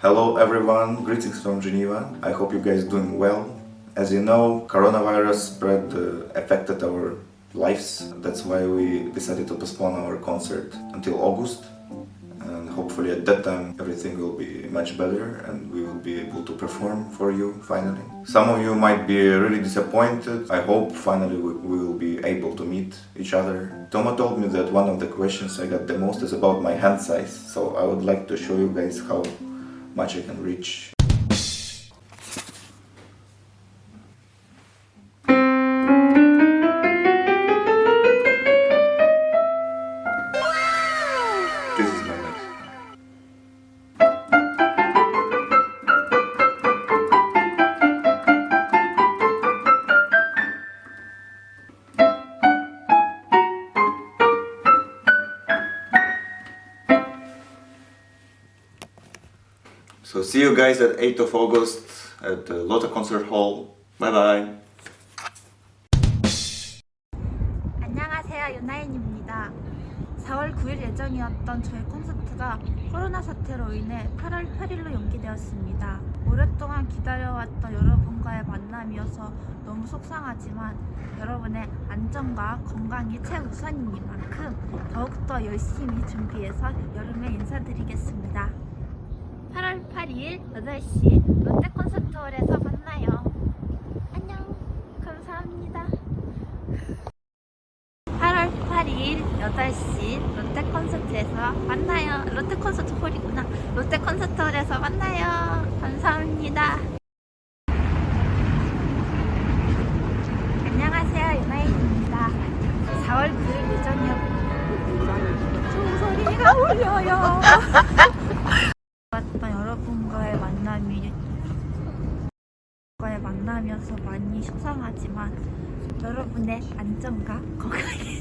Hello everyone, greetings from Geneva. I hope you guys are doing well. As you know, coronavirus spread uh, affected our lives. That's why we decided to postpone our concert until August. And hopefully at that time everything will be much better and we will be able to perform for you finally. Some of you might be really disappointed. I hope finally we will be able to meet each other. Toma told me that one of the questions I got the most is about my hand size. So I would like to show you guys how much I can reach. So see you guys at 8th of August at the Lotte Concert Hall. Bye bye. 안녕하세요 유나인입니다 4월 9일 예정이었던 저의 콘서트가 코로나 사태로 인해 8월 8일로 연기되었습니다 오랫동안 기다려왔던 여러분과의 만남이어서 너무 속상하지만 여러분의 안전과 건강이 최우선이니만큼 더욱더 열심히 준비해서 여름에 인사드리겠습니다 8월 8일 8시 롯데 콘서트홀에서 만나요 안녕 감사합니다 8월 8일 8시 롯데 콘서트에서 만나요. 롯데 콘서트 홀이구나. 롯데 콘서트 홀에서 만나요. 감사합니다. 안녕하세요. 유나인입니다. 4월 9일 예정이었던 총소리가 울려요. 왔던 여러분과의 만남이 만남이어서 많이 속상하지만 여러분의 안전과 건강에